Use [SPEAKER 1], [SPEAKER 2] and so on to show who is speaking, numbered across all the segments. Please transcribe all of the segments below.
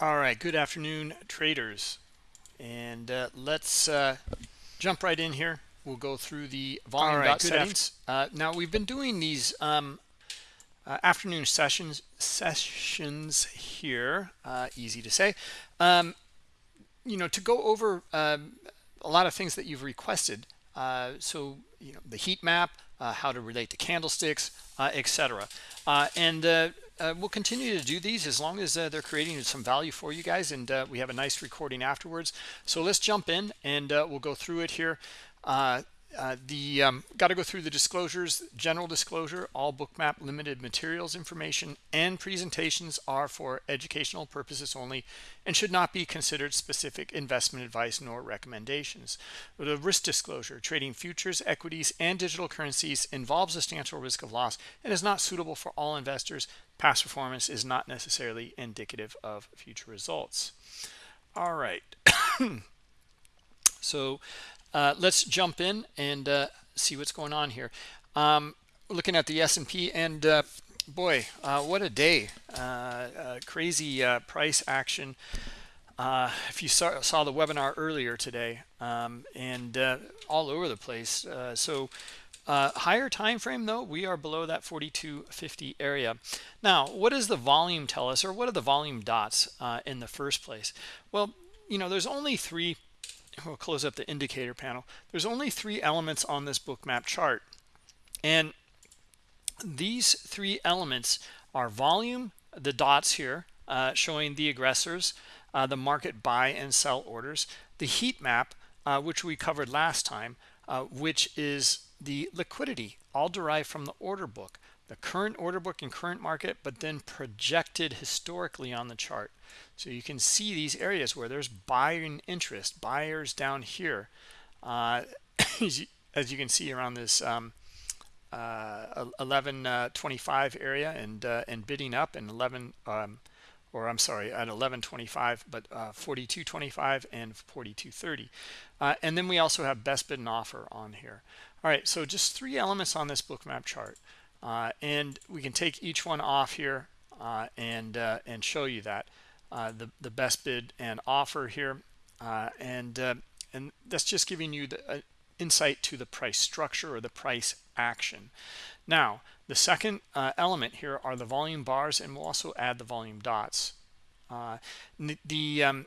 [SPEAKER 1] All right, good afternoon, traders. And uh, let's uh, jump right in here. We'll go through the volume right, settings. Uh, now, we've been doing these um, uh, afternoon sessions sessions here, uh, easy to say. Um, you know, to go over um, a lot of things that you've requested. Uh, so, you know, the heat map, how to relate to candlesticks, etc. and uh, we'll continue to do these as long as uh, they're creating some value for you guys and uh, we have a nice recording afterwards. So let's jump in and uh, we'll go through it here. Uh, uh, the um, got to go through the disclosures general disclosure. All bookmap limited materials information and presentations are for educational purposes only and should not be considered specific investment advice nor recommendations. The risk disclosure trading futures equities and digital currencies involves a substantial risk of loss and is not suitable for all investors past performance is not necessarily indicative of future results all right so uh, let's jump in and uh, see what's going on here. Um, looking at the S&P and uh, boy, uh, what a day. Uh, uh, crazy price action. if you saw, saw, the webinar earlier today um, and all over the place. so higher time frame though, we are below that 4250 area. Now, what does the volume tell us or what are the volume dots in the first place? Well, you know, there's only three we'll close up the indicator panel there's only three elements on this Bookmap chart and these three elements are volume the dots here uh, showing the aggressors uh, the market buy and sell orders the heat map uh, which we covered last time uh, which is the liquidity all derived from the order book the current order book and current market but then projected historically on the chart. So you can see these areas where there's buying interest, buyers down here. Uh, as, you, as, you, can see around this um, uh, 1125 uh, area and uh, and bidding up and 11 um, or I'm sorry at 1125 but uh, 4225 and 4230 uh, and then we also have best bid and offer on here all right so just three elements on this Bookmap chart uh, and we can take each one off here and and show you that uh, the, the best bid and offer here. Uh, and, uh, and that's just giving you the uh, insight to the price structure or the price action. Now, the second uh, element here are the volume bars, and we'll also add the volume dots. the um,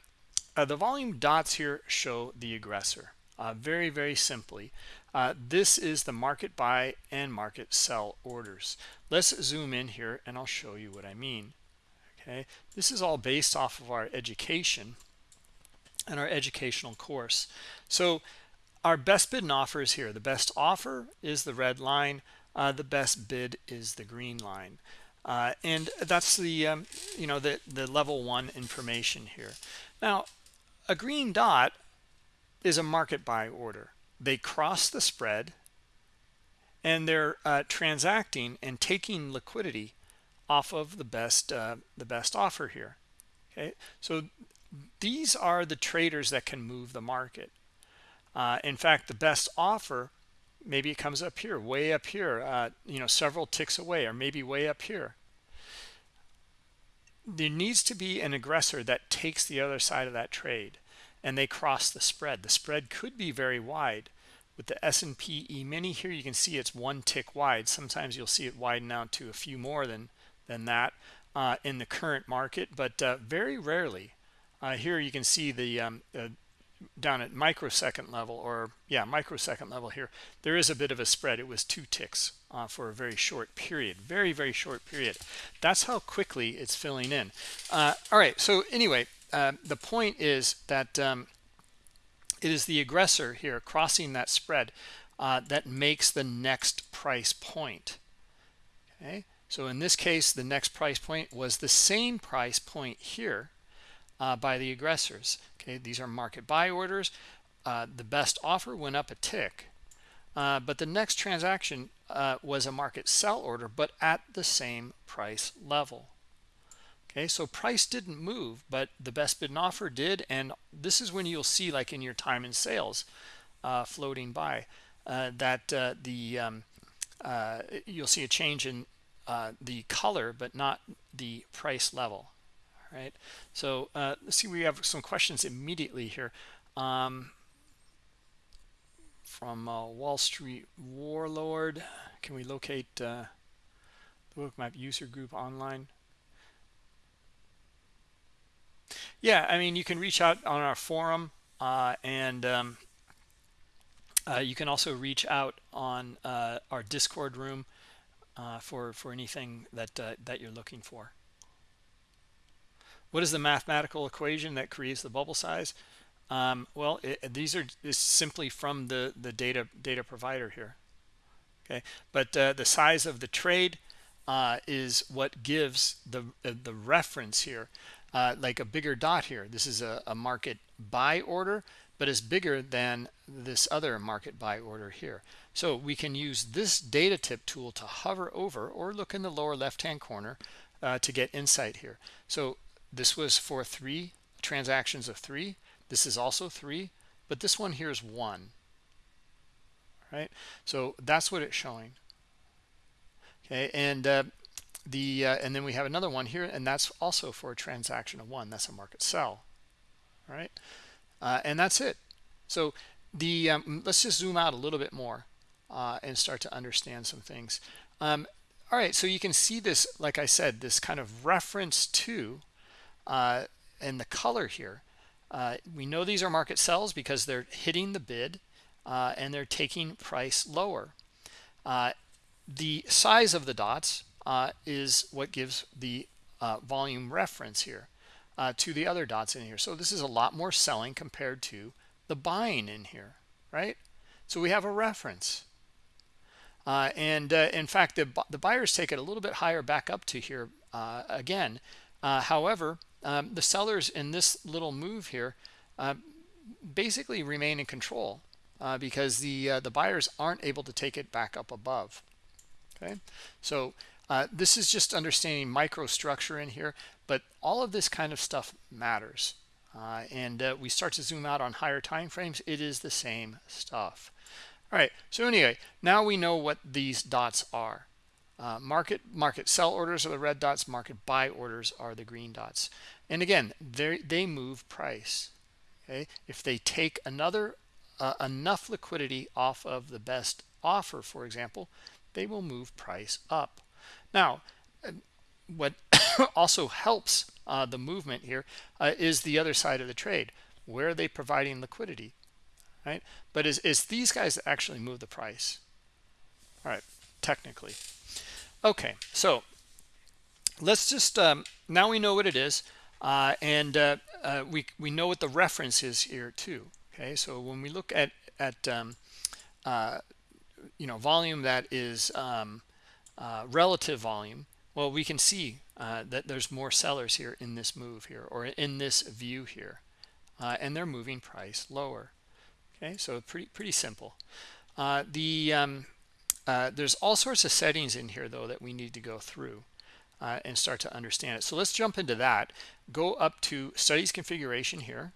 [SPEAKER 1] the volume dots here show the aggressor. very, very simply. Uh, this is the market buy and market sell orders. Let's zoom in here and I'll show you what I mean. Okay this is all based off of our education and our educational course. So our best bid and offer is here. The best offer is the red line. Uh, the best bid is the green line. Uh, and that's the um, you know the the level one information here. Now a green dot is a market buy order they cross the spread and they're uh, transacting and taking liquidity off of the best uh, the best offer here okay? So these are the traders that can move the market. Uh, in fact the best offer maybe it comes up here way up here uh, you know several ticks away or maybe way up here. There needs to be an aggressor that takes the other side of that trade and they cross the spread the spread could be very wide with the S&P E-mini here you can see it's one tick wide sometimes you'll see it widen out to a few more than than that uh, in the current market, but uh, very rarely. Uh, here you can see the um, uh, down at microsecond level, or yeah, microsecond level here, there is a bit of a spread. It was two ticks uh, for a very short period, very, very short period. That's how quickly it's filling in. all right, so anyway, the point is that um, it is the aggressor here crossing that spread uh, that makes the next price point okay so in this case, the next price point was the same price point here uh, by the aggressors. Okay, these are market buy orders. Uh, the best offer went up a tick, uh, but the next transaction uh, was a market sell order, but at the same price level. Okay, so price didn't move, but the best bid and offer did, and this is when you'll see, like in your time and sales, uh, floating by, uh, that the um, you'll see a change in uh, the color but not the price level right? So uh, let's see we have some questions immediately here um, from uh, Wall Street Warlord. Can we locate uh, the bookmap user group online yeah I mean you can reach out on our forum uh, and um, uh, you can also reach out on uh, our discord room for for anything that that you're looking for what is the mathematical equation that creates the bubble size? Um, well, it, these are simply from the the data data provider here. Okay, but uh, the size of the trade uh, is what gives the uh, the reference here, uh, like a bigger dot here. This is a, a market buy order, but it's bigger than this other market buy order here. So we can use this data tip tool to hover over or look in the lower left hand corner uh, to get insight here. So this was for three transactions of three. This is also three, but this one here is one. Right? So that's what it's showing. Okay, and uh, the uh, and then we have another one here, and that's also for a transaction of one. That's a market sell. All right, uh, and that's it. So the um, let's just zoom out a little bit more uh, and start to understand some things. Um, all right, so you can see this, like I said, this kind of reference to uh, and the color here uh, we know these are market sells because they're hitting the bid uh, and they're taking price lower the size of the dots uh, is what gives the uh, volume reference here uh, to the other dots in here. So this is a lot more selling compared to the buying in here right? So we have a reference. And in fact the, the buyers take it a little bit higher back up to here again. However um, the sellers in this little move here uh, basically remain in control uh, because the uh, the buyers aren't able to take it back up above. Okay? So uh, this is just understanding microstructure in here but all of this kind of stuff matters. Uh, and uh, we start to zoom out on higher time frames it is the same stuff. All right so anyway now we know what these dots are. Uh, market market sell orders are the red dots market buy orders are the green dots. And again they they move price okay? If they take another uh, enough liquidity off of the best offer for example they will move price up now what also helps uh, the movement here uh, is the other side of the trade. Where are they providing liquidity? Right? But is, is these guys that actually move the price? All right technically. Okay so let's just um, now we know what it is uh, and uh, uh, we we know what the reference is here too okay? So when we look at at um, uh, you know volume that is um, uh, relative volume well we can see uh, that there's more sellers here in this move here or in this view here and they're moving price lower. Okay so pretty pretty simple. The um, uh, there's all sorts of settings in here though that we need to go through uh, and start to understand it. So let's jump into that. Go up to studies configuration here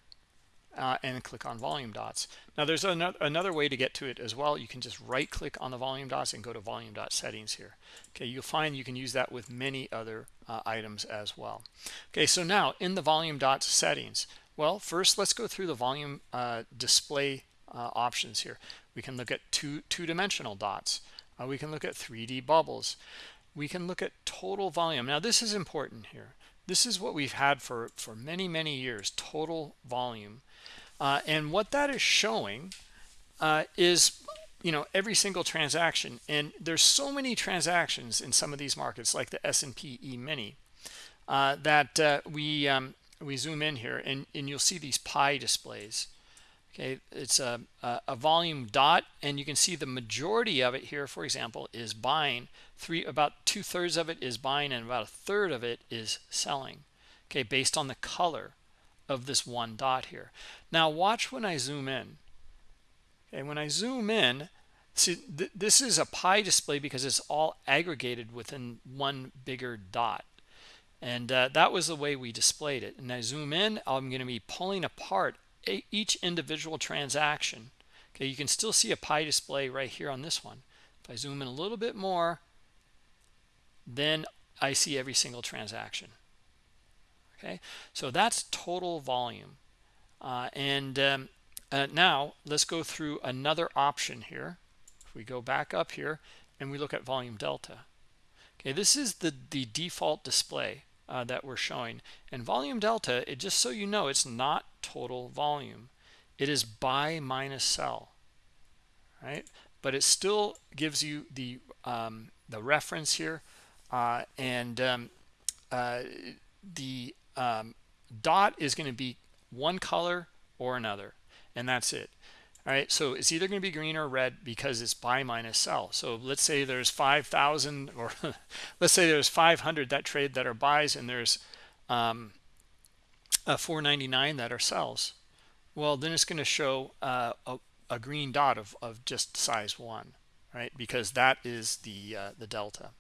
[SPEAKER 1] uh, and click on volume dots now there's another, another way to get to it as well you can just right click on the volume dots and go to volume dot settings here okay you'll find you can use that with many other uh, items as well okay so now in the volume dots settings well first let's go through the volume uh, display uh, options here we can look at two two-dimensional dots uh, we can look at 3D bubbles. We can look at total volume. Now, this is important here. This is what we've had for, for many, many years, total volume. Uh, and what that is showing uh, is, you know, every single transaction. And there's so many transactions in some of these markets, like the S&P E-mini, uh, that uh, we, um, we zoom in here and, and you'll see these pie displays. Okay it's a, a, volume dot and you can see the majority of it here for example is buying. Three about two-thirds of it is buying and about a third of it is selling. Okay based on the color of this one dot here. Now watch when I zoom in. Okay when I zoom in see th this is a pie display because it's all aggregated within one bigger dot. And uh, that was the way we displayed it. And I zoom in I'm going to be pulling apart each individual transaction. Okay you can still see a pie display right here on this one. If I zoom in a little bit more then I see every single transaction okay? So that's total volume. Uh, and um, uh, now let's go through another option here. If we go back up here and we look at volume delta. Okay this is the the default display uh, that we're showing. And volume delta it just so you know it's not total volume. It is buy minus sell right? But it still gives you the um, the reference here uh, and um, uh, the um, dot is going to be one color or another and that's it. All right so it's either going to be green or red because it's buy minus sell. So let's say there's 5000 or let's say there's 500 that trade that are buys and there's um, 499 that are sells. Well then it's going to show uh, a, a, green dot of, of just size one right? Because that is the uh, the delta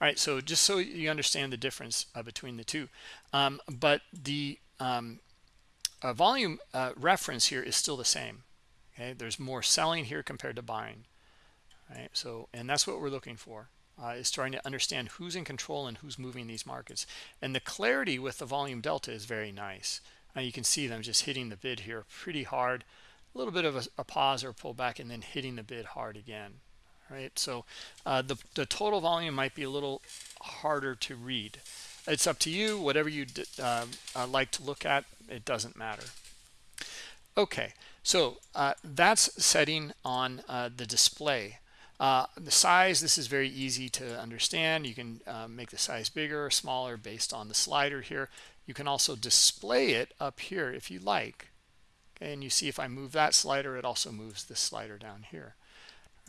[SPEAKER 1] all right so just so you understand the difference uh, between the two um, but the um, uh, volume uh, reference here is still the same okay? There's more selling here compared to buying right? So and that's what we're looking for uh, is trying to understand who's in control and who's moving these markets. And the clarity with the volume delta is very nice. Uh, you can see them just hitting the bid here pretty hard a little bit of a, a pause or pullback and then hitting the bid hard again right? So uh, the, the total volume might be a little harder to read. It's up to you whatever you uh, uh, like to look at it doesn't matter. Okay so uh, that's setting on uh, the display. Uh, the size this is very easy to understand. You can uh, make the size bigger or smaller based on the slider here. You can also display it up here if you like. Okay, and you see if I move that slider it also moves this slider down here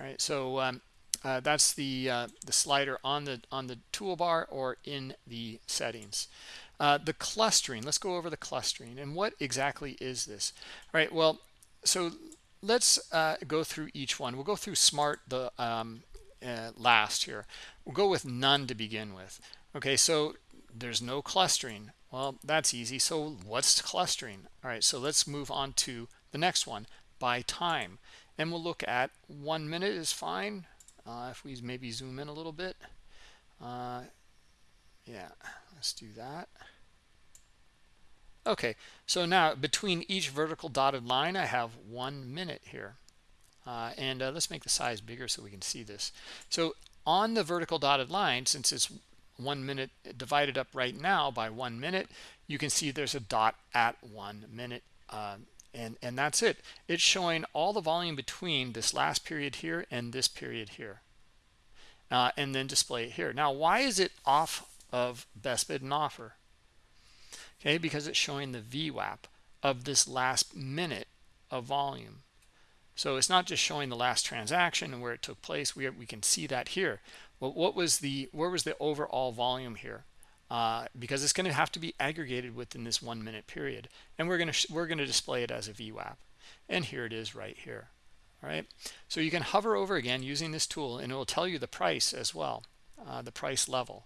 [SPEAKER 1] all right so um, uh, that's the uh, the slider on the on the toolbar or in the settings. Uh, the clustering let's go over the clustering and what exactly is this? All right well so let's uh, go through each one. We'll go through smart the um, uh, last here. We'll go with none to begin with. Okay so there's no clustering. Well that's easy. So what's clustering? All right so let's move on to the next one by time and we'll look at one minute is fine. Uh, if we maybe zoom in a little bit. Uh, yeah let's do that. Okay so now between each vertical dotted line I have one minute here. Uh, and uh, let's make the size bigger so we can see this. So on the vertical dotted line since it's one minute divided up right now by one minute you can see there's a dot at one minute uh, and and that's it. It's showing all the volume between this last period here and this period here. Uh, and then display it here. Now why is it off of best bid and offer? Okay because it's showing the VWAP of this last minute of volume. So it's not just showing the last transaction and where it took place. We, we can see that here. Well what was the where was the overall volume here uh, because it's going to have to be aggregated within this one minute period and we're going to we're going to display it as a VWAP and here it is right here all right? So you can hover over again using this tool and it will tell you the price as well uh, the price level.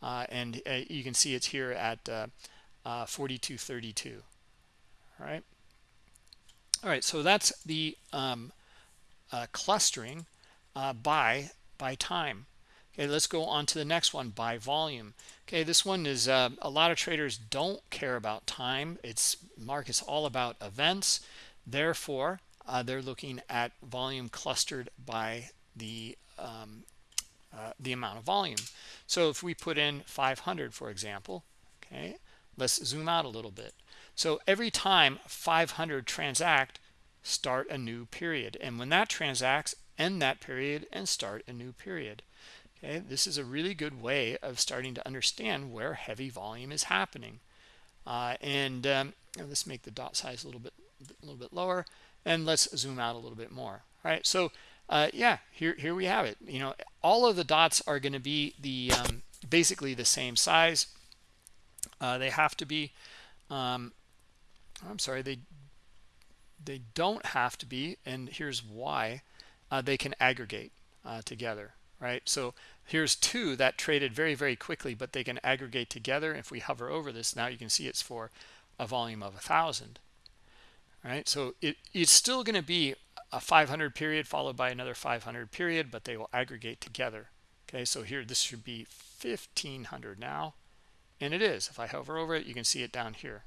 [SPEAKER 1] Uh, and uh, you can see it's here at uh, uh, 4232 all right? All right so that's the um, clustering by by time okay let's go on to the next one by volume. Okay this one is uh, a lot of traders don't care about time. It's markets all about events. Therefore uh, they're looking at volume clustered by the um, uh, the amount of volume. So if we put in 500 for example okay let's zoom out a little bit. So every time 500 transact start a new period. And when that transacts end that period and start a new period okay this is a really good way of starting to understand where heavy volume is happening. Uh, and um, let's make the dot size a little bit a little bit lower and let's zoom out a little bit more all right? So uh, yeah here here we have it. You know all of the dots are going to be the um, basically the same size. Uh, they have to be um, I'm sorry they they don't have to be and here's why uh, they can aggregate uh, together right? So here's two that traded very very quickly but they can aggregate together. If we hover over this now you can see it's for a volume of a thousand right? So it, it's still going to be a 500 period followed by another 500 period but they will aggregate together okay? So here this should be 1500 now and it is. If i hover over it you can see it down here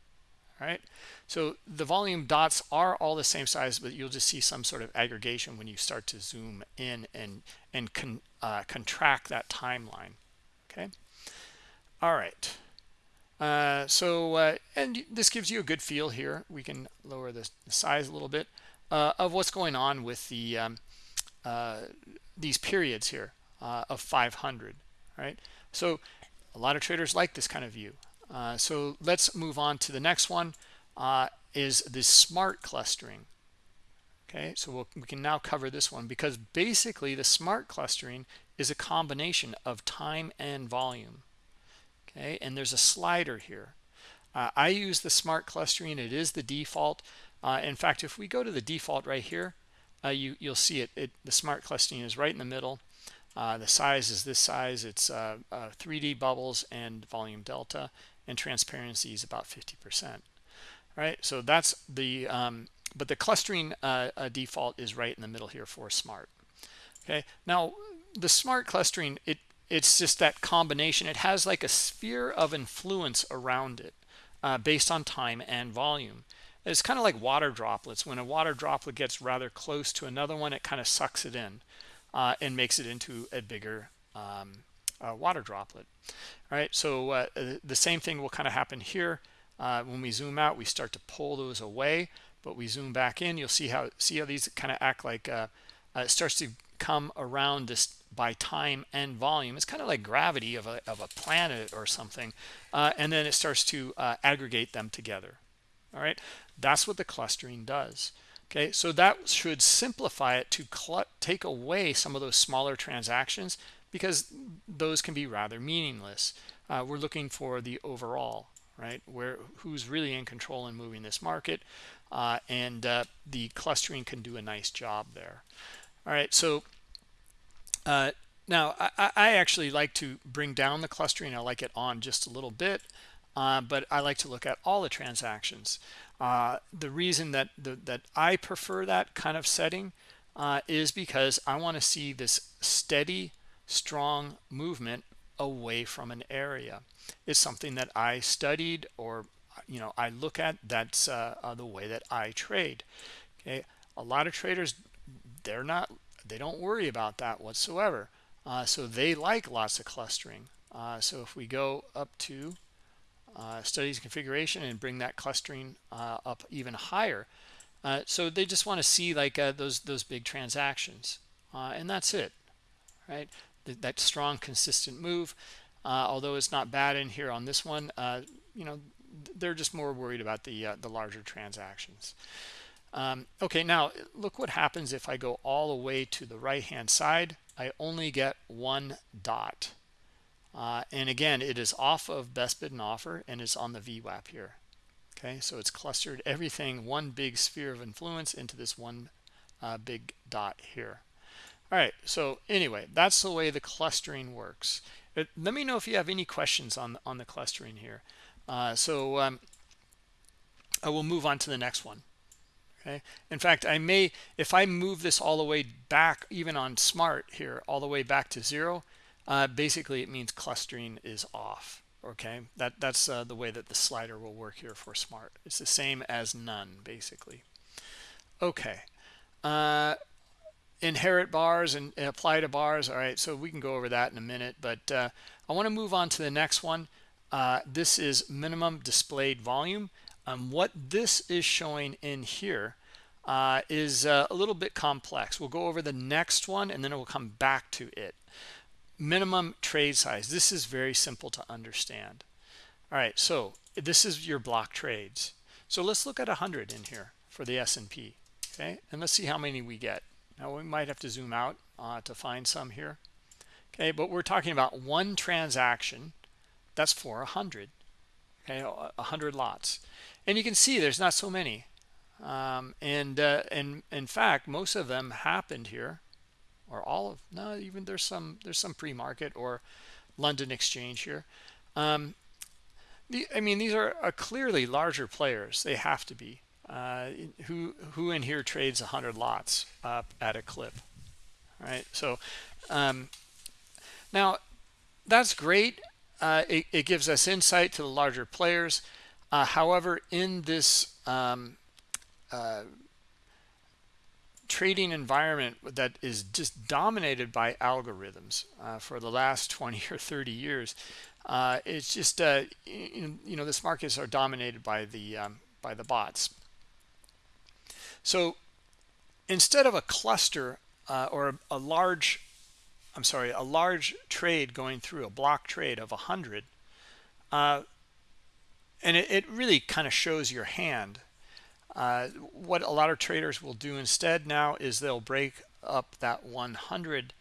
[SPEAKER 1] all right? So the volume dots are all the same size but you'll just see some sort of aggregation when you start to zoom in and and con, uh, contract that timeline okay? All right. Uh, so uh, and this gives you a good feel here. We can lower the, the size a little bit uh, of what's going on with the um, uh, these periods here uh, of 500 right? So a lot of traders like this kind of view. So let's move on to the next one. Is this smart clustering okay so we'll, we can now cover this one because basically the smart clustering is a combination of time and volume. Okay and there's a slider here. Uh, I use the smart clustering. It is the default. Uh, in fact if we go to the default right here uh, you you'll see it, it the smart clustering is right in the middle. Uh, the size is this size. It's 3d bubbles and volume delta and transparency is about 50 percent. All right, so that's the um, but the clustering uh, uh, default is right in the middle here for smart. Okay now the smart clustering it it's just that combination. It has like a sphere of influence around it uh, based on time and volume. It's kind of like water droplets. When a water droplet gets rather close to another one it kind of sucks it in uh, and makes it into a bigger um, uh, water droplet. All right so uh, the same thing will kind of happen here. Uh, when we zoom out we start to pull those away but we zoom back in you'll see how see how these kind of act like uh, uh, it starts to come around this by time and volume. It's kind of like gravity of a, of a planet or something uh, and then it starts to aggregate them together. All right that's what the clustering does. Okay? So that should simplify it to take away some of those smaller transactions because those can be rather meaningless. Uh, we're looking for the overall, right? Where who's really in control and moving this market, uh, and uh, the clustering can do a nice job there. All right, so uh, now I, I, actually like to bring down the clustering. I like it on just a little bit, uh, but I like to look at all the transactions. Uh, the reason that the, that I prefer that kind of setting is because I want to see this steady strong movement away from an area is something that I studied or you know I look at that's uh, uh, the way that I trade. Okay a lot of traders they're not they don't worry about that whatsoever. Uh, so they like lots of clustering. Uh, so if we go up to uh, studies configuration and bring that clustering uh, up even higher so they just want to see like those those big transactions. And that's it right? That strong consistent move. Uh, although it's not bad in here on this one uh, you know they're just more worried about the uh, the larger transactions. Um, okay now look what happens if I go all the way to the right hand side. I only get one dot. Uh, and again it is off of best bid and offer and it's on the VWAP here. Okay so it's clustered everything one big sphere of influence into this one uh, big dot here. All right so anyway that's the way the clustering works. It, let me know if you have any questions on on the clustering here uh, so um, I will move on to the next one okay? In fact I may if I move this all the way back even on smart here all the way back to zero uh, basically it means clustering is off okay? That that's uh, the way that the slider will work here for smart. It's the same as none basically. Okay uh, inherit bars and, apply to bars all right? So we can go over that in a minute but uh, I want to move on to the next one uh, this is minimum displayed volume. Um, what this is showing in here uh, is uh, a little bit complex. We'll go over the next one and then we'll come back to it. Minimum trade size. This is very simple to understand. All right so this is your block trades. So let's look at 100 in here for the S&P okay? And let's see how many we get. Now we might have to zoom out uh, to find some here. Okay, but we're talking about one transaction that's for a hundred. Okay, a hundred lots, and you can see there's not so many. Um, and uh, and in fact, most of them happened here, or all of no, even there's some there's some pre-market or London exchange here. Um, the, I mean, these are, clearly larger players. They have to be uh, who who in here trades 100 lots uh, at a clip all right so um, now that's great uh, it, it, gives us insight to the larger players. Uh, however, in this um, uh, trading environment that is just dominated by algorithms uh, for the last 20 or 30 years, uh, it's just uh, you know this markets are dominated by the um, by the bots. So instead of a cluster or a, a large I'm sorry, a large trade going through a block trade of 100, uh, and it, it really kind of shows your hand. Uh, what a lot of traders will do instead now is they'll break up that 100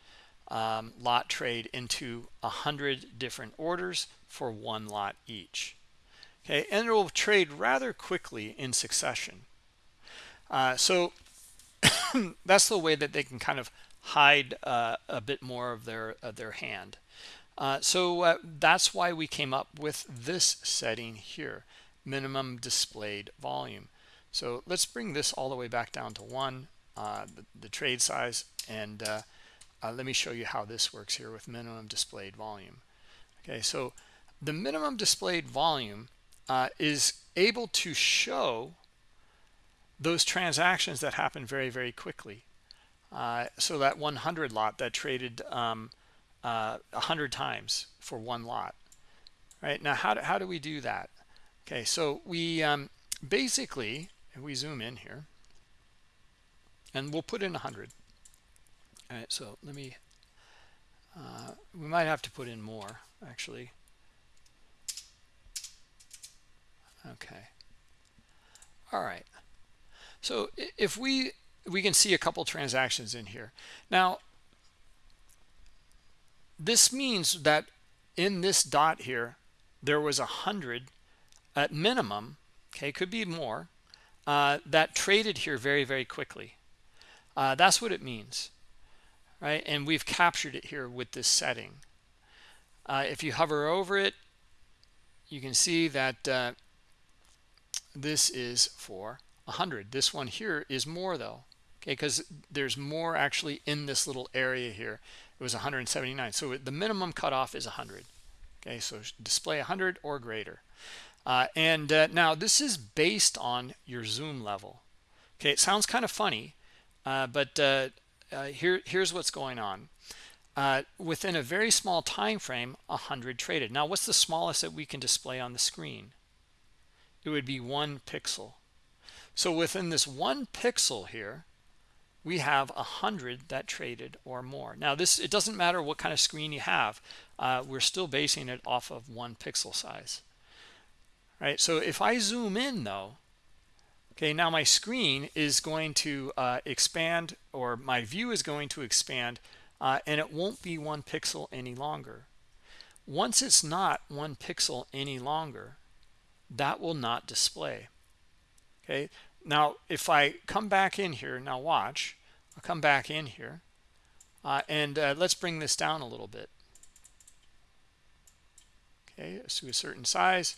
[SPEAKER 1] um, lot trade into 100 different orders for one lot each. Okay, and it will trade rather quickly in succession. Uh, so that's the way that they can kind of hide uh, a bit more of their of their hand. Uh, so uh, that's why we came up with this setting here, minimum displayed volume. So let's bring this all the way back down to one, uh, the, the, trade size, and uh, uh, let me show you how this works here with minimum displayed volume. Okay, so the minimum displayed volume is able to show those transactions that happen very, very quickly. Uh, so that 100 lot that traded um, uh, 100 times for one lot. Right now, how do, how do we do that? Okay, so we um, basically, we zoom in here, and we'll put in 100. All right, so let me, uh, we might have to put in more, actually. Okay. All right. So if we we can see a couple transactions in here. Now, this means that in this dot here, there was a hundred at minimum, okay, could be more, uh, that traded here very, very quickly. Uh, that's what it means, right? And we've captured it here with this setting. Uh, if you hover over it, you can see that uh, this is for 100. This one here is more though okay because there's more actually in this little area here. It was 179 so the minimum cutoff is 100 okay so display 100 or greater. Uh, and uh, now this is based on your zoom level. Okay it sounds kind of funny uh, but uh, uh, here here's what's going on. Uh, within a very small time frame 100 traded. Now what's the smallest that we can display on the screen? It would be one pixel. So within this one pixel here we have a hundred that traded or more. Now this it doesn't matter what kind of screen you have uh, we're still basing it off of one pixel size. Right? So if I zoom in though okay now my screen is going to uh, expand or my view is going to expand uh, and it won't be one pixel any longer. Once it's not one pixel any longer that will not display. Okay now, if I come back in here, now watch, I'll come back in here uh, and uh, let's bring this down a little bit. Okay, to a certain size.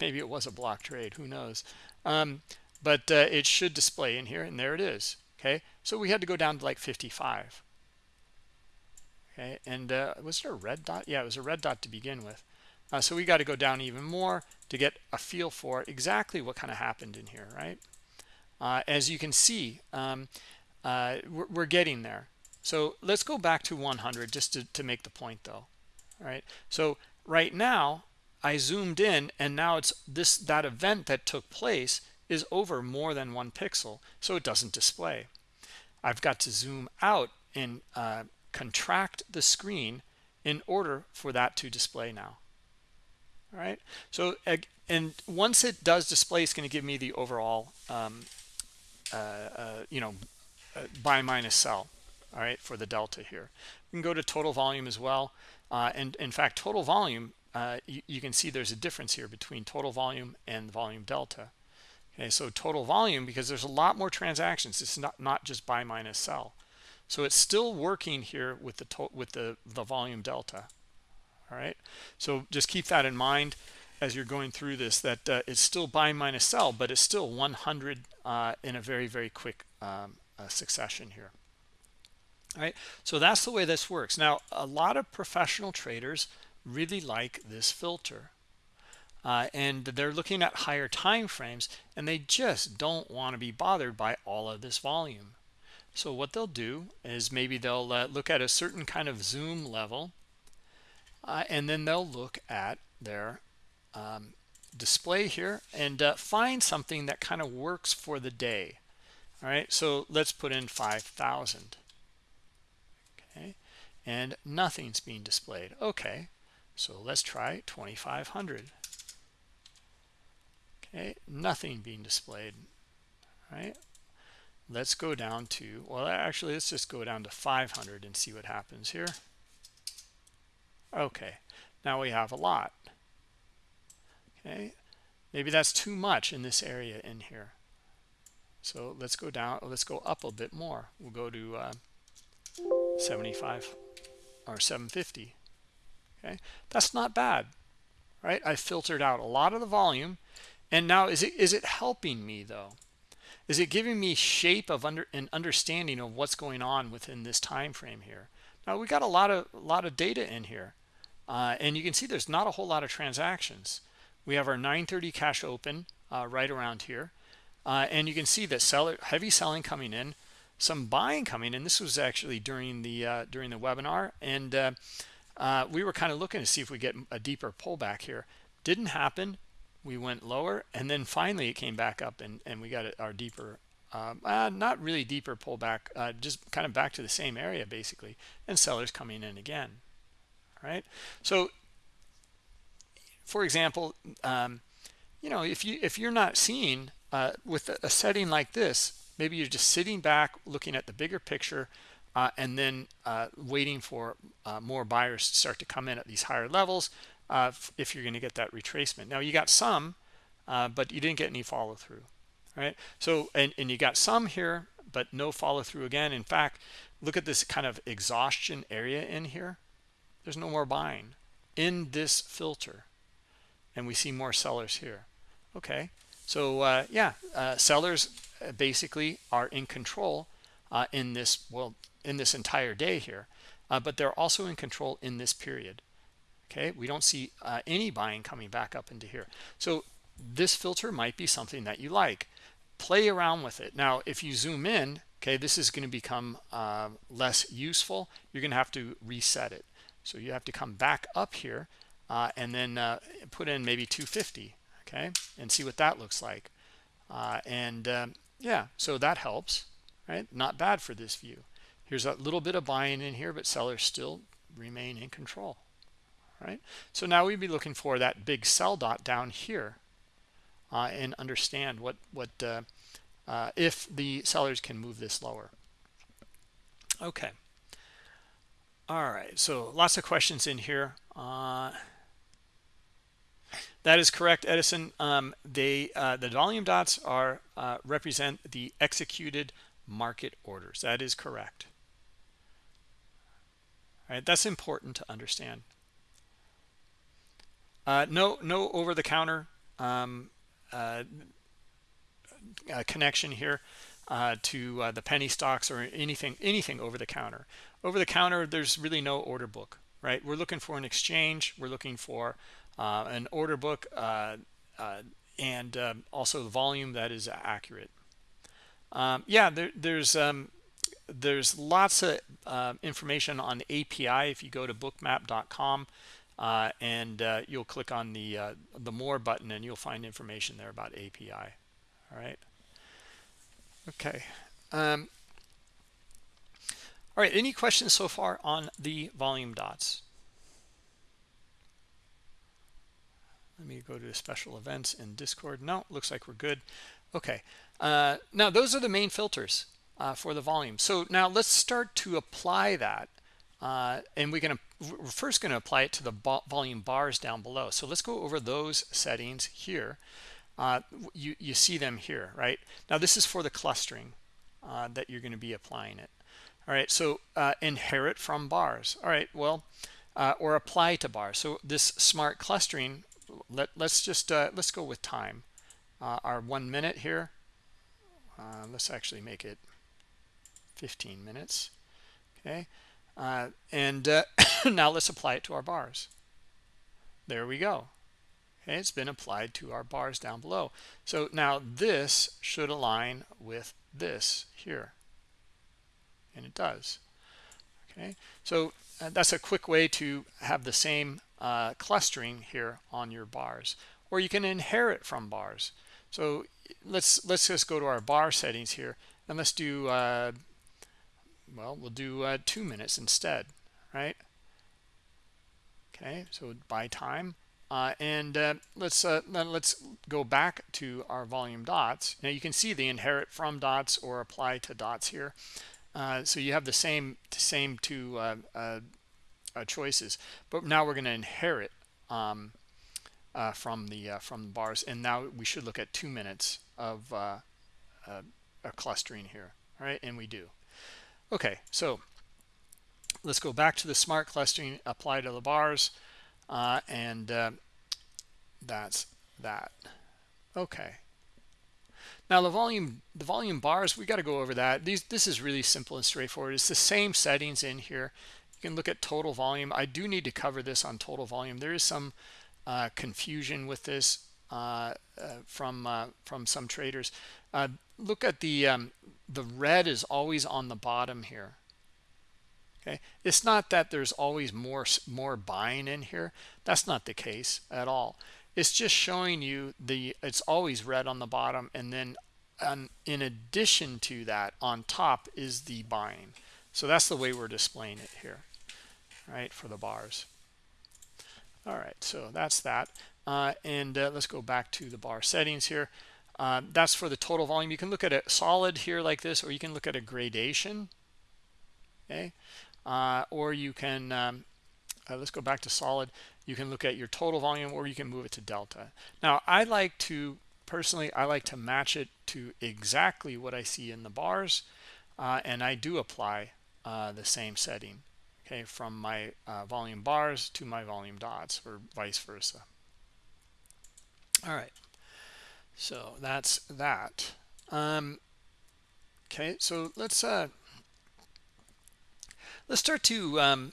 [SPEAKER 1] Maybe it was a block trade, who knows. Um, but uh, it should display in here, and there it is. Okay, so we had to go down to like 55. Okay, and uh, was it a red dot? Yeah, it was a red dot to begin with. Uh, so we got to go down even more to get a feel for exactly what kind of happened in here, right? Uh, as you can see, um, uh, we're, we're, getting there. So let's go back to 100 just to, to make the point though. All right. So right now I zoomed in and now it's this that event that took place is over more than one pixel. So it doesn't display. I've got to zoom out and uh, contract the screen in order for that to display now all right so and once it does display it's going to give me the overall um, uh, uh, you know uh, buy minus sell all right for the delta here. We can go to total volume as well uh, and in fact total volume uh, you, you, can see there's a difference here between total volume and volume delta. Okay so total volume because there's a lot more transactions it's not not just buy minus sell. So it's still working here with the with the the volume delta all right so just keep that in mind as you're going through this that uh, it's still buy minus sell but it's still 100 uh, in a very very quick um, uh, succession here All right, so that's the way this works. Now, a lot of professional traders really like this filter. Uh, and they're looking at higher time frames and they just don't want to be bothered by all of this volume so what they'll do is maybe they'll uh, look at a certain kind of zoom level uh, and then they'll look at their um, display here and uh, find something that kind of works for the day. All right so let's put in 5000 okay and nothing's being displayed. Okay so let's try 2500 okay nothing being displayed. Right let's go down to well actually let's just go down to 500 and see what happens here okay now we have a lot. Okay maybe that's too much in this area in here. So let's go down let's go up a bit more. We'll go to uh, 75 or 750 okay that's not bad right? I filtered out a lot of the volume. And now is it is it helping me though? Is it giving me shape of under an understanding of what's going on within this time frame here? Now we got a lot of a lot of data in here uh, and you can see there's not a whole lot of transactions. We have our 930 cash open uh, right around here. Uh, and you can see that seller heavy selling coming in some buying coming in. This was actually during the uh, during the webinar. And uh, uh, we were kind of looking to see if we get a deeper pullback here. Didn't happen. We went lower and then finally it came back up and and we got our deeper um, uh, not really deeper pullback uh, just kind of back to the same area basically. And sellers coming in again right so for example um, you know if you if you're not seeing uh, with a, setting like this maybe you're just sitting back looking at the bigger picture uh, and then uh, waiting for uh, more buyers to start to come in at these higher levels uh, if you're going to get that retracement. Now you got some, uh, but you didn't get any follow through, right? So and and you got some here, but no follow through again. In fact, look at this kind of exhaustion area in here. There's no more buying in this filter, and we see more sellers here. Okay, so uh, yeah, uh, sellers uh, basically are in control uh, in this well in this entire day here, but they're also in control in this period. Okay. We don't see uh, any buying coming back up into here. So this filter might be something that you like. Play around with it. Now if you zoom in okay this is going to become uh, less useful. You're going to have to reset it so you have to come back up here uh, and then uh, put in maybe 250 okay and see what that looks like uh, and um, yeah so that helps right not bad for this view here's a little bit of buying in here but sellers still remain in control right? So now we'd be looking for that big sell dot down here uh, and understand what, what uh, uh, if the sellers can move this lower. Okay. All right, so lots of questions in here. Uh, that is correct, Edison. Um, they uh, the volume dots are uh, represent the executed market orders. That is correct. All right, that's important to understand. Uh, no, no over-the-counter um, uh, uh, connection here uh, to uh, the penny stocks or anything, anything over the counter. Over the counter, there's really no order book, right? We're looking for an exchange. We're looking for uh, an order book and um, also the volume that is accurate. Um, yeah, there, there's um, there's lots of uh, information on API if you go to bookmap.com uh, and uh, you'll click on the uh, the more button and you'll find information there about API all right okay um, all right any questions so far on the volume dots? Let me go to special events in discord. No looks like we're good. Okay uh, now those are the main filters uh, for the volume. So now let's start to apply that uh, and we're going to we're first going to apply it to the volume bars down below. So let's go over those settings here uh, you you see them here right? Now this is for the clustering uh, that you're going to be applying it. All right so uh, inherit from bars. All right well uh, or apply to bars. So this smart clustering let, let's just uh, let's go with time. Our one minute here let's actually make it 15 minutes okay? Uh, and uh, now let's apply it to our bars. There we go okay it's been applied to our bars down below. So now this should align with this here. And it does. Okay? So uh, that's a quick way to have the same uh, clustering here on your bars. Or you can inherit from bars. So let's let's just go to our bar settings here and let's do uh, well we'll do uh, two minutes instead right? Okay? So by time uh, and uh, let's uh, let's go back to our volume dots. Now you can see the inherit from dots or apply to dots here. Uh, so you have the same same two uh, uh, choices. But now we're going to inherit um, from the from the bars. And now we should look at two minutes of clustering here all right? And we do. Okay so let's go back to the smart clustering apply to the bars uh, and uh, that's that. Okay. Now the volume the volume bars we got to go over that. These this is really simple and straightforward. It's the same settings in here. You can look at total volume. I do need to cover this on total volume. There is some uh, confusion with this uh, uh, from uh, from some traders. Uh, look at the um, the red is always on the bottom here okay? It's not that there's always more more buying in here. That's not the case at all. It's just showing you the it's always red on the bottom and then um, in addition to that on top is the buying. So that's the way we're displaying it here right for the bars. All right so that's that. Uh, and uh, let's go back to the bar settings here. Uh, that's for the total volume. You can look at a solid here like this or you can look at a gradation okay uh, or you can um, uh, let's go back to solid. You can look at your total volume or you can move it to delta. Now i like to personally i like to match it to exactly what i see in the bars uh, and i do apply uh, the same setting okay from my uh, volume bars to my volume dots or vice versa. All right so that's that. Um, okay so let's uh let's start to um,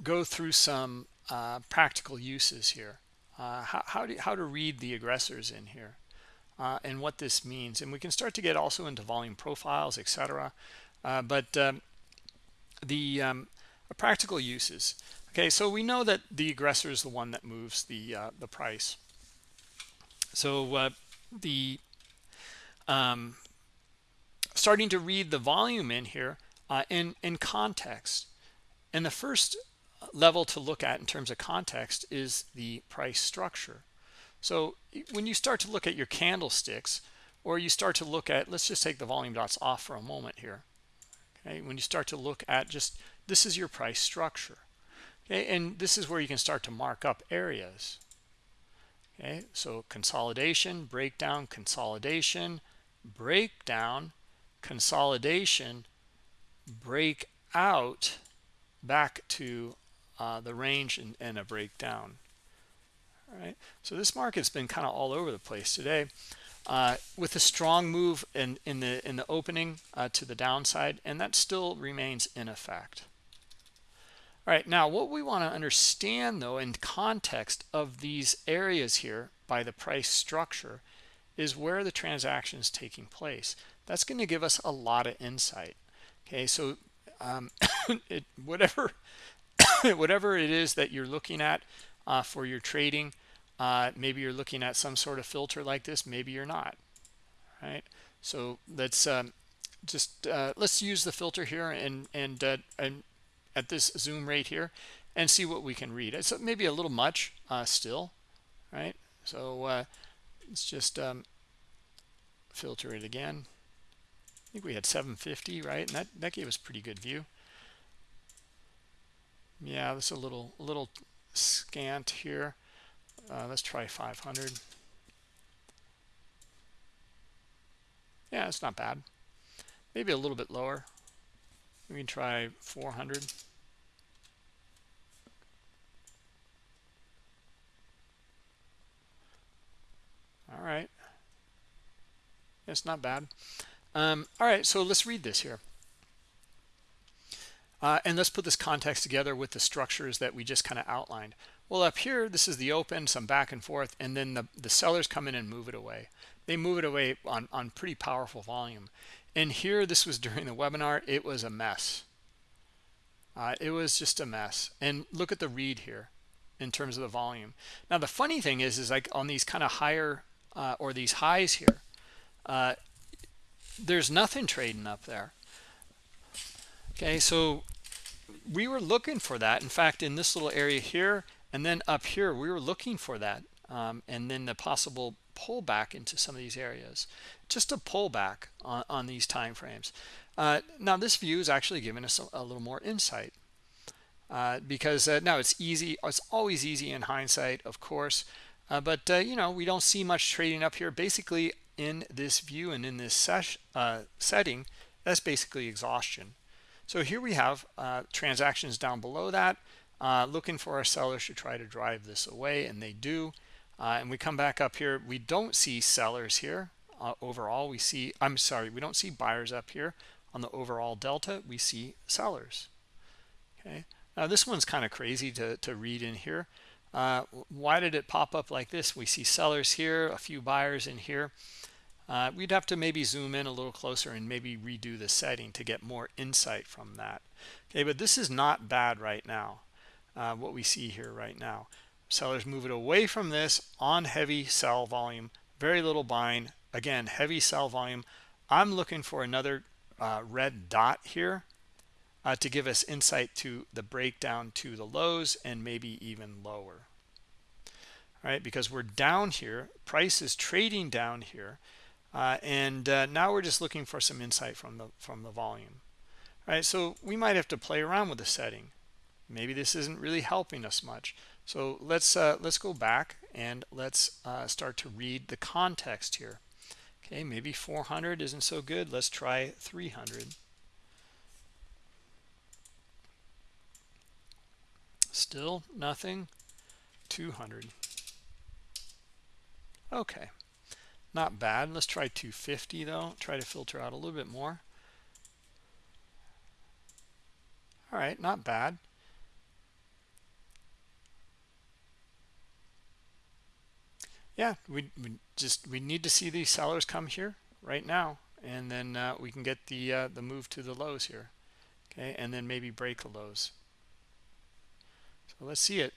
[SPEAKER 1] go through some uh, practical uses here. Uh, how, how, do, how to read the aggressors in here uh, and what this means. And we can start to get also into volume profiles etc uh, but um, the um, practical uses. Okay so we know that the aggressor is the one that moves the uh, the price. So uh, the um, starting to read the volume in here uh, in in context and the first level to look at in terms of context is the price structure. So when you start to look at your candlesticks or you start to look at let's just take the volume dots off for a moment here okay? When you start to look at just this is your price structure okay? And this is where you can start to mark up areas okay? So consolidation breakdown consolidation breakdown consolidation breakout back to uh, the range and, and a breakdown all right so this market's been kind of all over the place today uh, with a strong move in in the in the opening uh, to the downside and that still remains in effect all right, now what we want to understand though in context of these areas here by the price structure is where the transaction is taking place. That's going to give us a lot of insight. Okay, so um, it, whatever whatever it is that you're looking at uh, for your trading, uh, maybe you're looking at some sort of filter like this, maybe you're not. Right? So let's um, just uh, let's use the filter here and and uh, and at this zoom rate here and see what we can read. It's maybe a little much uh, still, right? So uh, let's just um, filter it again. Think we had 750, right? And that, that gave us pretty good view. Yeah, that's a little, little scant here. Uh, let's try 500. Yeah, it's not bad. Maybe a little bit lower. We can try 400. all right it's not bad um, all right so let's read this here Uh, and let's put this context together with the structures that we just kind of outlined. Well, up here, this is the open, some back and forth, and then the, the sellers come in and move it away. They move it away on, on pretty powerful volume. And here, this was during the webinar, it was a mess. Uh, it was just a mess. And look at the read here in terms of the volume. Now, the funny thing is, is like on these kind of higher uh, or these highs here, uh, there's nothing trading up there. Okay, so we were looking for that. In fact, in this little area here, and then up here, we were looking for that. Um, and then the possible pullback into some of these areas. Just a pullback on, on these time frames. Uh, now, this view is actually giving us a, a little more insight. Uh, because uh, now it's easy it's always easy in hindsight of course uh, but uh, you know we don't see much trading up here basically in this view and in this uh, setting that's basically exhaustion. So here we have transactions down below that looking for our sellers to try to drive this away and they do. And we come back up here. We don't see sellers here overall. We see i'm sorry we don't see buyers up here. On the overall delta we see sellers. Okay. Now this one's kind of crazy to, to read in here. Uh, why did it pop up like this? We see sellers here, a few buyers in here. Uh, we'd have to maybe zoom in a little closer and maybe redo the setting to get more insight from that. Okay, but this is not bad right now, uh, what we see here right now. Sellers move it away from this on heavy sell volume, very little buying. Again, heavy sell volume. I'm looking for another uh, red dot here uh, to give us insight to the breakdown to the lows and maybe even lower All right because we're down here price is trading down here uh, and uh, now we're just looking for some insight from the from the volume. All right? So we might have to play around with the setting. Maybe this isn't really helping us much. So let's uh, let's go back and let's uh, start to read the context here. Okay maybe 400 isn't so good. Let's try 300 Still nothing. 200. Okay. Not bad. Let's try 250 though. Try to filter out a little bit more. All right, not bad. Yeah, we, we just we need to see these sellers come here right now, and then uh, we can get the uh, the move to the lows here, okay, and then maybe break the lows. So let's see it.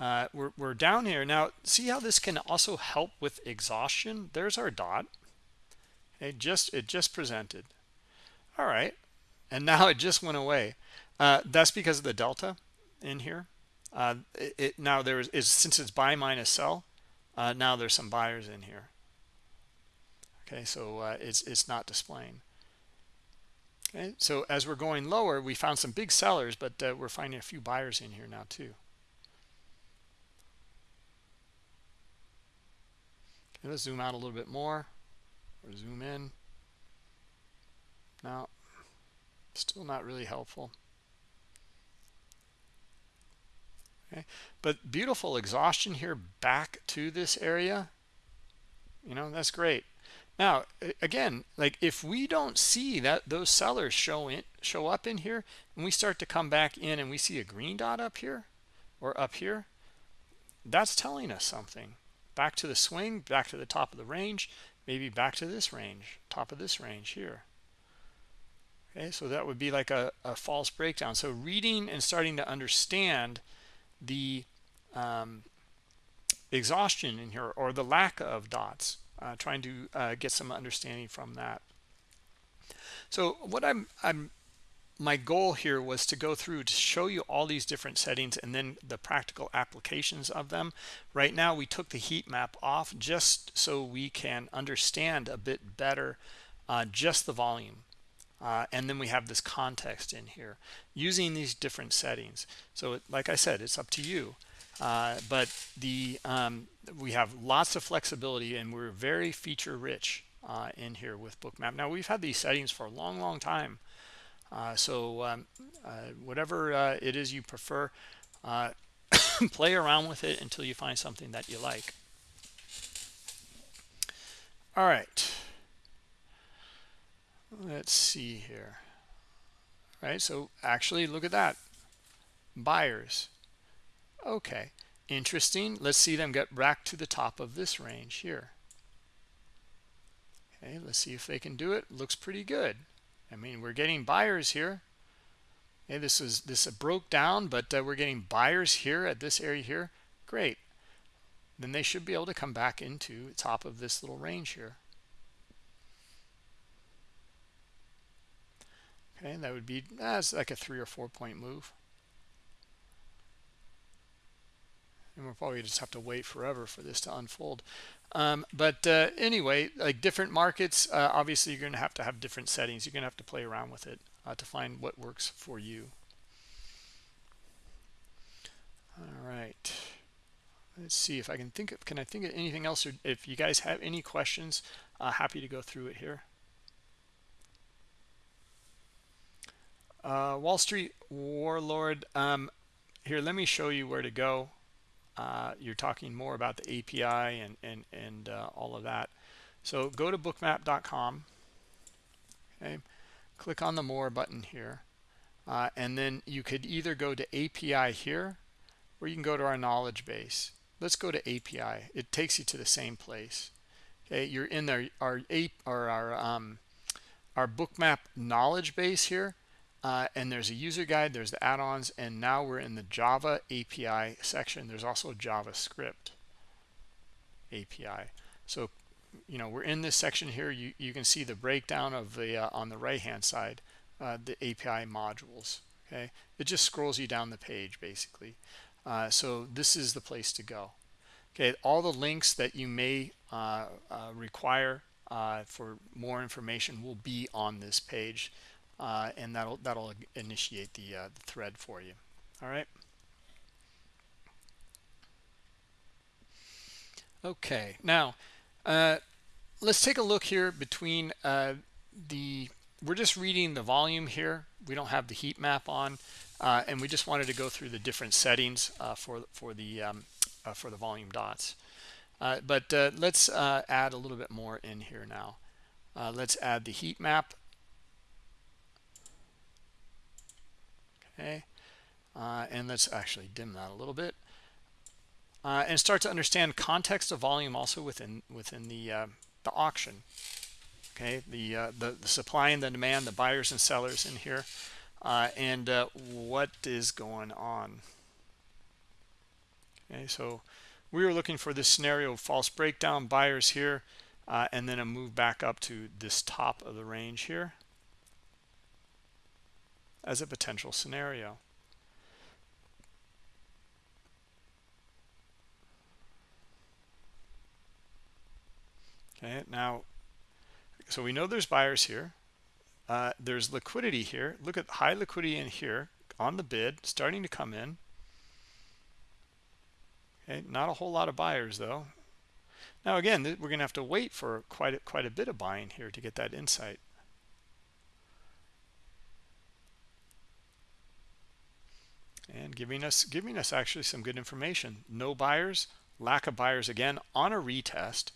[SPEAKER 1] Uh, we're, we're down here. Now, see how this can also help with exhaustion? There's our dot. It just, it just presented. All right. And now it just went away. Uh, that's because of the delta in here. Uh, it, it, now there is, is, since it's buy minus sell, uh, now there's some buyers in here. Okay, so uh, it's it's not displaying. Okay, so as we're going lower, we found some big sellers, but uh, we're finding a few buyers in here now too. Okay, let's zoom out a little bit more or zoom in. Now, still not really helpful. Okay, but beautiful exhaustion here back to this area. You know, that's great. Now, again, like if we don't see that those sellers show in, show up in here, and we start to come back in and we see a green dot up here or up here, that's telling us something. Back to the swing, back to the top of the range, maybe back to this range, top of this range here. Okay, so that would be like a, a false breakdown. So reading and starting to understand the um, exhaustion in here or the lack of dots uh, trying to uh, get some understanding from that. So what I'm, I'm, my goal here was to go through to show you all these different settings and then the practical applications of them. Right now we took the heat map off just so we can understand a bit better uh, just the volume. Uh, and then we have this context in here using these different settings. So it, like I said, it's up to you. Uh, but the um, we have lots of flexibility and we're very feature rich uh, in here with bookmap now we've had these settings for a long long time so um, uh, whatever uh, it is you prefer uh, play around with it until you find something that you like all right let's see here right? So actually, look at that. Buyers. Okay, interesting. Let's see them get back to the top of this range here. Okay, let's see if they can do it. Looks pretty good. I mean, we're getting buyers here. Okay, this is this broke down, but uh, we're getting buyers here at this area here. Great. Then they should be able to come back into the top of this little range here. Okay, that would be that's like a three or four point move. And we'll probably just have to wait forever for this to unfold. Um, but uh, anyway, like different markets, uh, obviously you're going to have to have different settings. You're going to have to play around with it uh, to find what works for you. All right. Let's see if I can think of, can I think of anything else? Or if you guys have any questions, uh, happy to go through it here. Uh, Wall Street Warlord, um, here, let me show you where to go. Uh, you're talking more about the API and, and, and uh, all of that. So go to bookmap.com, okay, click on the more button here, uh, and then you could either go to API here, or you can go to our knowledge base. Let's go to API. It takes you to the same place. Okay, you're in there, our, our, our, um, our bookmap knowledge base here uh, and there's a user guide, there's the add-ons, and now we're in the Java API section. There's also JavaScript API. So, you know, we're in this section here. You, you can see the breakdown of the, uh, on the right-hand side, uh, the API modules, okay? It just scrolls you down the page, basically. Uh, so this is the place to go. Okay, all the links that you may uh, uh, require for more information will be on this page uh, and that'll that'll initiate the, uh, the thread for you. All right? Okay. Now uh, let's take a look here between uh, the we're just reading the volume here. We don't have the heat map on uh, and we just wanted to go through the different settings uh, for for the um, for the volume dots. But let's add a little bit more in here now. Let's add the heat map okay? Uh, and let's actually dim that a little bit. Uh, and start to understand context of volume also within within the uh, the auction okay? The, uh, the, the supply and the demand the buyers and sellers in here uh, and uh, what is going on. Okay so we were looking for this scenario of false breakdown buyers here and then a move back up to this top of the range here as a potential scenario. Okay, now, so we know there's buyers here. Uh, there's liquidity here. Look at high liquidity in here on the bid, starting to come in. Okay, not a whole lot of buyers though. Now again, we're going to have to wait for quite a, quite a bit of buying here to get that insight. And giving us giving us actually some good information. No buyers lack of buyers again on a retest.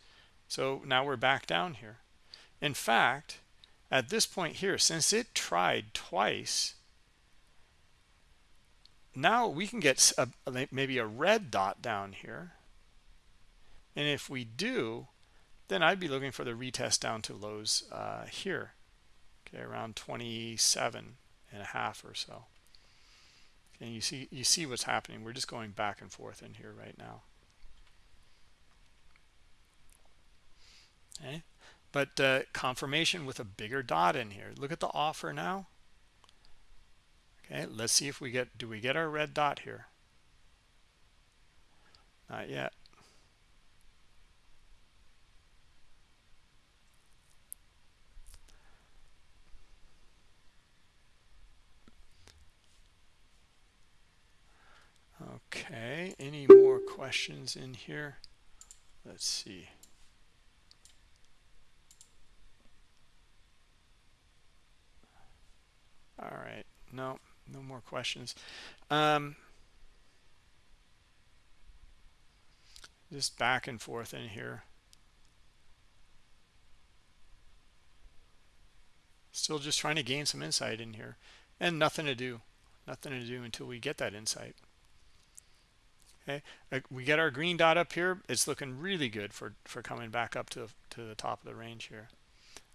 [SPEAKER 1] So now we're back down here. In fact at this point here since it tried twice now we can get a, maybe a red dot down here. And if we do then I'd be looking for the retest down to lows uh, here okay around 27 and a half or so and you see you see what's happening. We're just going back and forth in here right now. Okay? But uh, confirmation with a bigger dot in here. Look at the offer now. Okay let's see if we get do we get our red dot here? Not yet Okay, any more questions in here? Let's see. All right, no, no more questions. Um, just back and forth in here. Still just trying to gain some insight in here. and nothing to do nothing to do until we get that insight okay? We get our green dot up here. It's looking really good for for coming back up to to the top of the range here.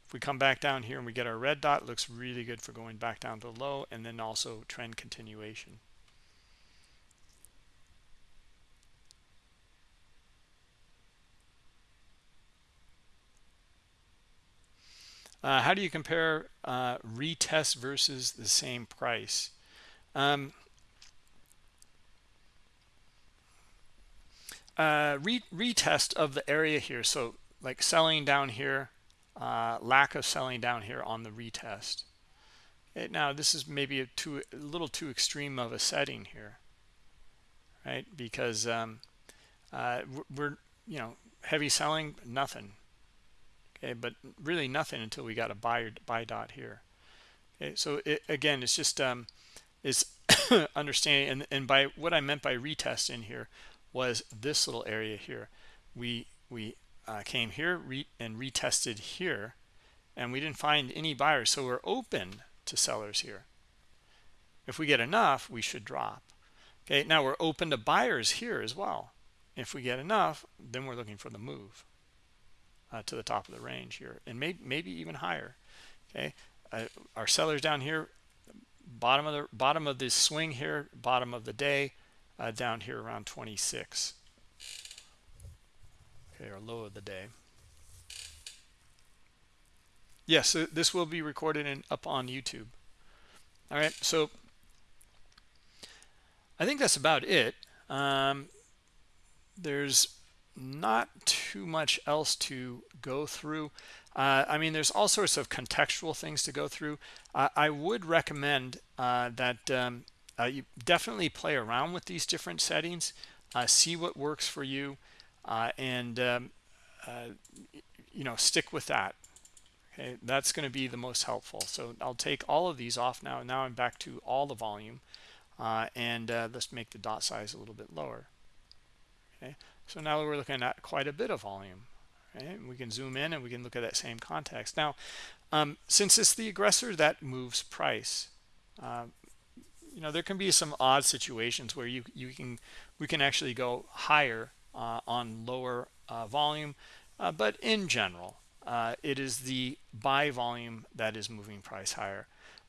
[SPEAKER 1] If we come back down here and we get our red dot looks really good for going back down to low and then also trend continuation. Uh, how do you compare uh, retest versus the same price? Um, uh, re retest of the area here. So like selling down here, uh, lack of selling down here on the retest. Okay, now this is maybe a, too, a little too extreme of a setting here, right? Because um, uh, we're, you know, heavy selling, nothing okay but really nothing until we got a buy buy dot here okay so it, again it's just um is understanding and, and by what i meant by retest in here was this little area here. We we uh, came here re and retested here and we didn't find any buyers so we're open to sellers here. If we get enough we should drop. Okay now we're open to buyers here as well. If we get enough then we're looking for the move uh, to the top of the range here and maybe maybe even higher. Okay uh, our sellers down here bottom of the bottom of this swing here bottom of the day uh, down here around 26 okay or low of the day. Yes yeah, so this will be recorded and up on youtube. All right so i think that's about it. Um, there's not too much else to go through. Uh, I mean there's all sorts of contextual things to go through. Uh, I would recommend uh, that um, uh, you definitely play around with these different settings uh, see what works for you uh, and um, you know stick with that okay that's going to be the most helpful so I'll take all of these off now now I'm back to all the volume and let's make the dot size a little bit lower okay so now we're looking at quite a bit of volume. Right? We can zoom in and we can look at that same context. Now, um, since it's the aggressor that moves price, uh, you know, there can be some odd situations where you, you can, we can actually go higher uh, on lower uh, volume. Uh, but in general, uh, it is the buy volume that is moving price higher.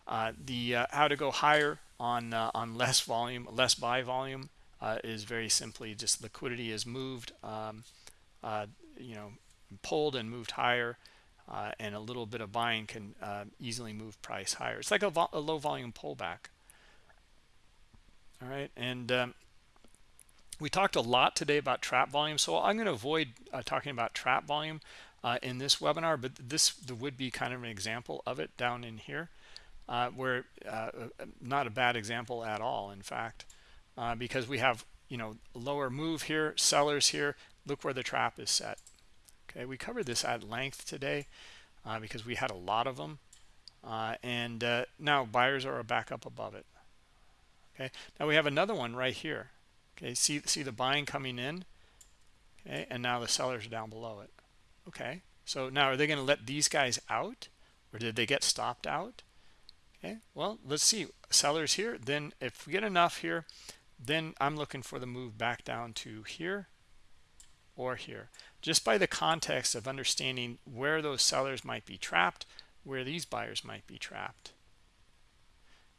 [SPEAKER 1] Uh, the how to go higher on on less volume, less buy volume uh, is very simply just liquidity is moved, um, uh, you know, pulled and moved higher, uh, and a little bit of buying can uh, easily move price higher. It's like a, a low volume pullback. All right, and um, we talked a lot today about trap volume, so I'm going to avoid uh, talking about trap volume uh, in this webinar, but this would be kind of an example of it down in here, where not a bad example at all, in fact uh, because we have you know lower move here sellers here look where the trap is set. Okay we covered this at length today uh, because we had a lot of them uh, and uh, now buyers are back up above it okay? Now we have another one right here okay? See see the buying coming in okay? And now the sellers are down below it okay? So now are they going to let these guys out or did they get stopped out? Okay well let's see. Sellers here then if we get enough here then I'm looking for the move back down to here or here. Just by the context of understanding where those sellers might be trapped where these buyers might be trapped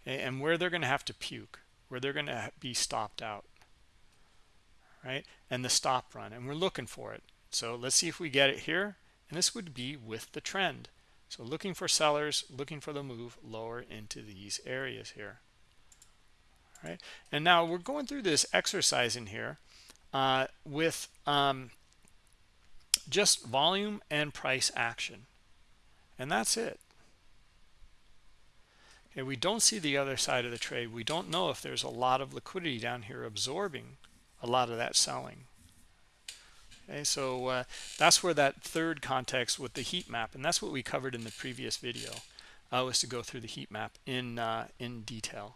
[SPEAKER 1] and where they're going to have to puke where they're going to be stopped out right? And the stop run and we're looking for it. So let's see if we get it here and this would be with the trend. So looking for sellers looking for the move lower into these areas here right? And now we're going through this exercise in here uh, with um, just volume and price action. And that's it okay we don't see the other side of the trade. We don't know if there's a lot of liquidity down here absorbing a lot of that selling. Okay so uh, that's where that third context with the heat map and that's what we covered in the previous video uh, was to go through the heat map in uh, in detail.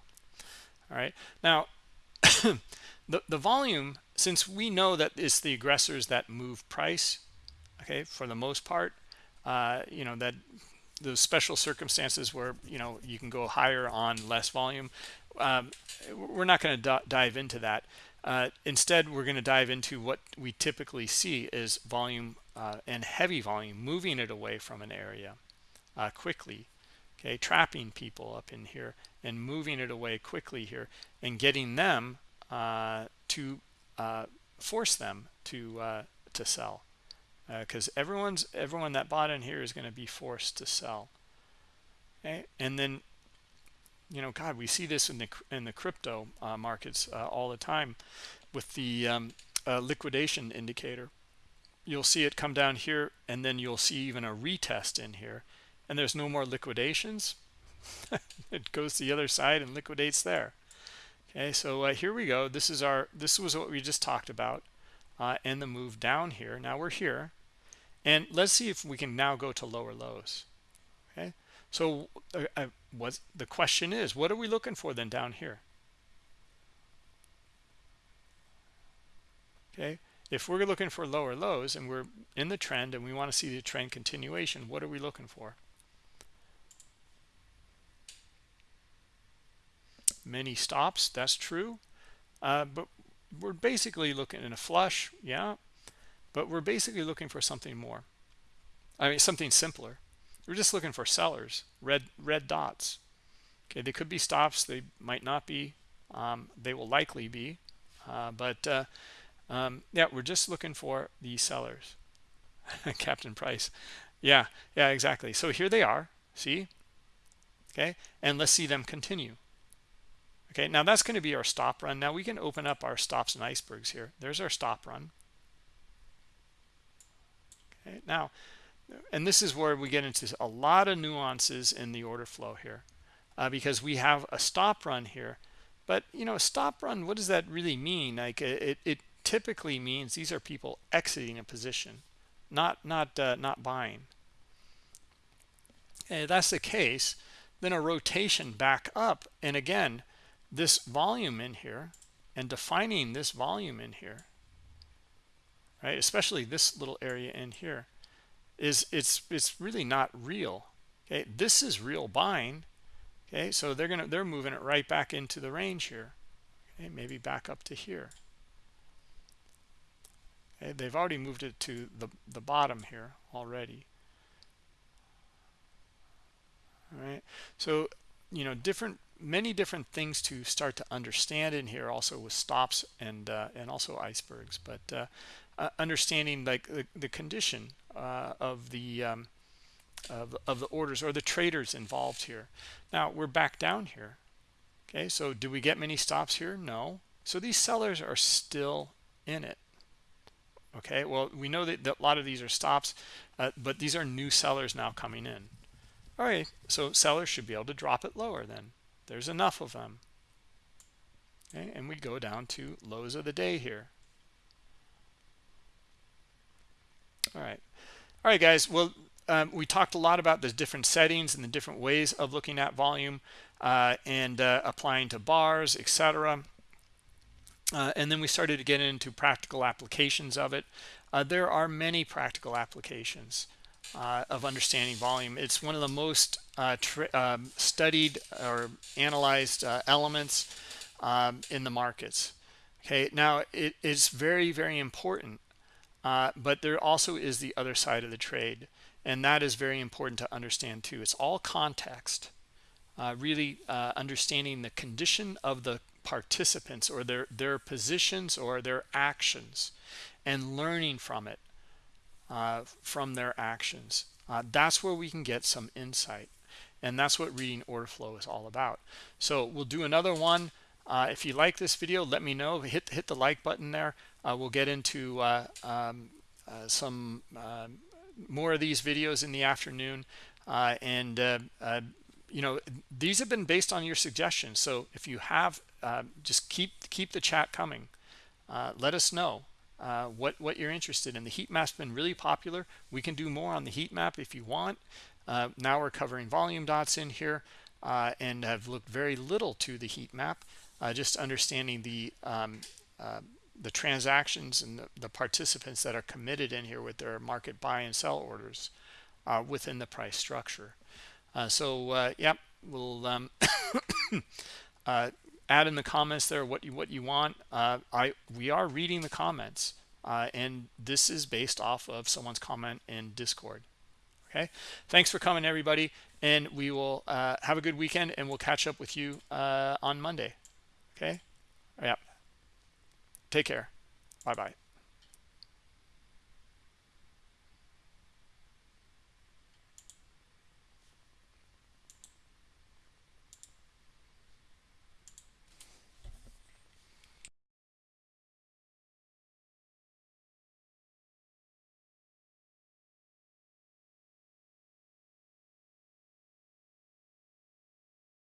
[SPEAKER 1] All right now the the volume since we know that it's the aggressors that move price okay for the most part uh, you know that those special circumstances where you know you can go higher on less volume um, we're not going to dive into that. Uh, instead we're going to dive into what we typically see is volume uh, and heavy volume moving it away from an area uh, quickly okay? Trapping people up in here and moving it away quickly here and getting them uh, to uh, force them to uh, to sell because uh, everyone's everyone that bought in here is going to be forced to sell. Okay and then you know god we see this in the in the crypto uh, markets uh, all the time with the um, uh, liquidation indicator. You'll see it come down here and then you'll see even a retest in here and there's no more liquidations. It goes to the other side and liquidates there. Okay so uh, here we go. This is our this was what we just talked about uh, and the move down here. Now we're here and let's see if we can now go to lower lows. Okay? So uh, uh, what the question is what are we looking for then down here? Okay? If we're looking for lower lows and we're in the trend and we want to see the trend continuation what are we looking for? Many stops that's true. Uh, but we're basically looking in a flush. Yeah but we're basically looking for something more. I mean something simpler. We're just looking for sellers red red dots. Okay they could be stops they might not be um, they will likely be uh, but uh, um, yeah we're just looking for the sellers. Captain price. Yeah yeah exactly. So here they are see? Okay and let's see them continue. Okay now that's going to be our stop run. Now we can open up our stops and icebergs here. There's our stop run okay now and this is where we get into a lot of nuances in the order flow here uh, because we have a stop run here. But you know a stop run what does that really mean? Like it, it typically means these are people exiting a position not not uh, not buying. And if that's the case then a rotation back up and again this volume in here and defining this volume in here right? Especially this little area in here is it's it's really not real okay? This is real buying okay? So they're gonna they're moving it right back into the range here okay? Maybe back up to here. Okay they've already moved it to the the bottom here already. All right? So you know different many different things to start to understand in here also with stops and uh, and also icebergs but uh, uh, understanding like the, the condition uh, of the um, of, of the orders or the traders involved here. Now we're back down here. Okay so do we get many stops here? No. So these sellers are still in it. Okay well we know that, that a lot of these are stops uh, but these are new sellers now coming in. All right so sellers should be able to drop it lower then. There's enough of them. Okay and we go down to lows of the day here all right. All right guys. Well um, we talked a lot about the different settings and the different ways of looking at volume uh, and uh, applying to bars etc uh, and then we started to get into practical applications of it. Uh, there are many practical applications uh, of understanding volume. It's one of the most uh, um, studied or analyzed elements um, in the markets. Okay. Now it is very very important uh, but there also is the other side of the trade and that is very important to understand too. It's all context uh, really uh, understanding the condition of the participants or their their positions or their actions and learning from it uh, from their actions. Uh, that's where we can get some insight and that's what reading order flow is all about. So we'll do another one. Uh, if you like this video let me know. Hit hit the like button there we'll get into uh, um, uh, some more of these videos in the afternoon. and, you know, these have been based on your suggestions. So if you have, just keep keep the chat coming. let us know uh, what what you're interested in the heat map's been really popular we can do more on the heat map if you want uh, now we're covering volume dots in here uh, and have looked very little to the heat map just understanding the um, the transactions and the, the, participants that are committed in here with their market buy and sell orders uh, within the price structure. uh, so uh, yep we'll um, uh, add in the comments there what you what you want. Uh, i we are reading the comments uh, and this is based off of someone's comment in discord. Okay? Thanks for coming everybody and we will have a good weekend and we'll catch up with you on monday. Okay? Yeah take care. Bye bye